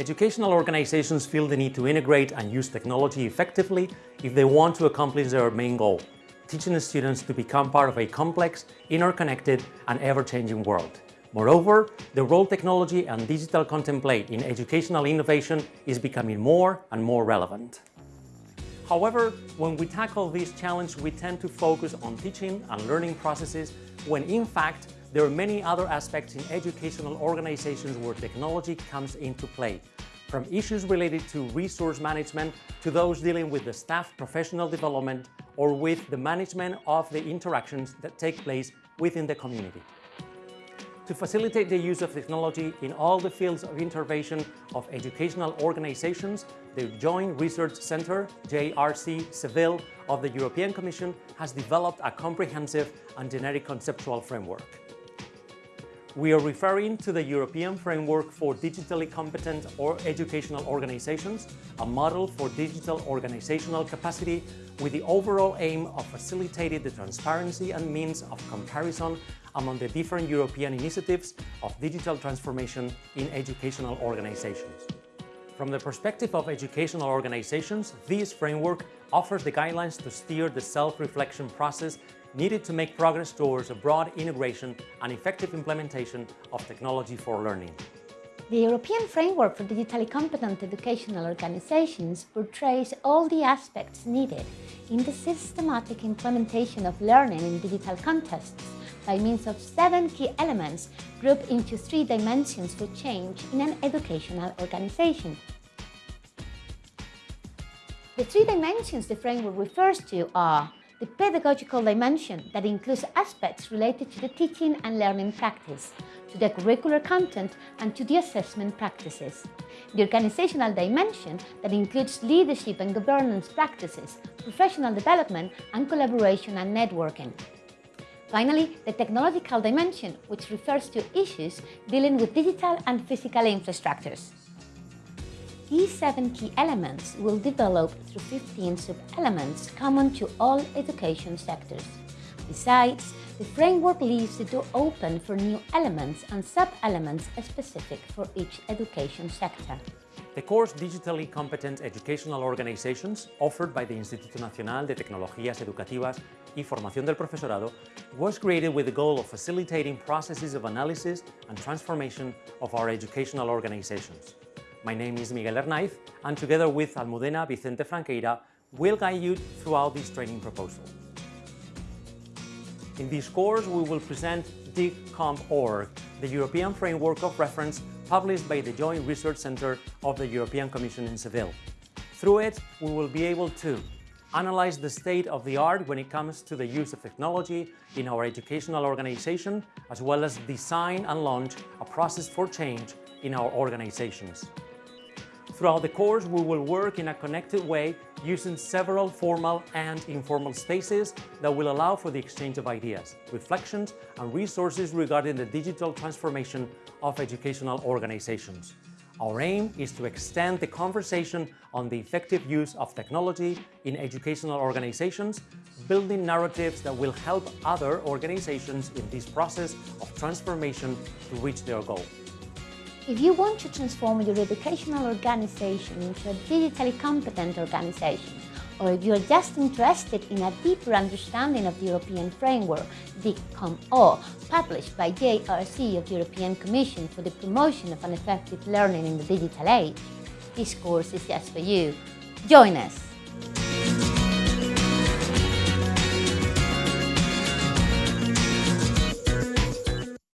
Educational organizations feel the need to integrate and use technology effectively if they want to accomplish their main goal, teaching the students to become part of a complex, interconnected and ever-changing world. Moreover, the role technology and digital content play in educational innovation is becoming more and more relevant. However, when we tackle this challenge, we tend to focus on teaching and learning processes when in fact there are many other aspects in educational organizations where technology comes into play, from issues related to resource management to those dealing with the staff professional development or with the management of the interactions that take place within the community. To facilitate the use of technology in all the fields of intervention of educational organizations, the Joint Research Centre, JRC Seville, of the European Commission has developed a comprehensive and generic conceptual framework. We are referring to the European Framework for Digitally Competent or Educational Organizations, a model for digital organizational capacity with the overall aim of facilitating the transparency and means of comparison among the different European initiatives of digital transformation in educational organizations. From the perspective of educational organizations, this framework offers the guidelines to steer the self-reflection process needed to make progress towards a broad integration and effective implementation of technology for learning. The European Framework for Digitally Competent Educational Organizations portrays all the aspects needed in the systematic implementation of learning in digital contexts by means of seven key elements grouped into three dimensions for change in an educational organization. The three dimensions the framework refers to are the pedagogical dimension that includes aspects related to the teaching and learning practice, to the curricular content and to the assessment practices. The organizational dimension that includes leadership and governance practices, professional development and collaboration and networking. Finally, the technological dimension, which refers to issues dealing with digital and physical infrastructures. These seven key elements will develop through 15 sub-elements common to all education sectors. Besides, the framework leaves the door open for new elements and sub-elements specific for each education sector. The course Digitally Competent Educational Organizations, offered by the Instituto Nacional de Tecnologías Educativas y Formación del Profesorado, was created with the goal of facilitating processes of analysis and transformation of our educational organizations. My name is Miguel Hernaiz, and together with Almudena Vicente Franqueira, we'll guide you throughout this training proposal. In this course, we will present DigCompOrg, the European Framework of Reference published by the Joint Research Centre of the European Commission in Seville. Through it, we will be able to analyze the state of the art when it comes to the use of technology in our educational organization, as well as design and launch a process for change in our organizations. Throughout the course, we will work in a connected way using several formal and informal spaces that will allow for the exchange of ideas, reflections and resources regarding the digital transformation of educational organizations. Our aim is to extend the conversation on the effective use of technology in educational organizations, building narratives that will help other organizations in this process of transformation to reach their goal. If you want to transform your educational organization into a digitally competent organization, or if you are just interested in a deeper understanding of the European framework, DigCompOrg, published by JRC of the European Commission for the promotion of an effective learning in the digital age, this course is just for you. Join us!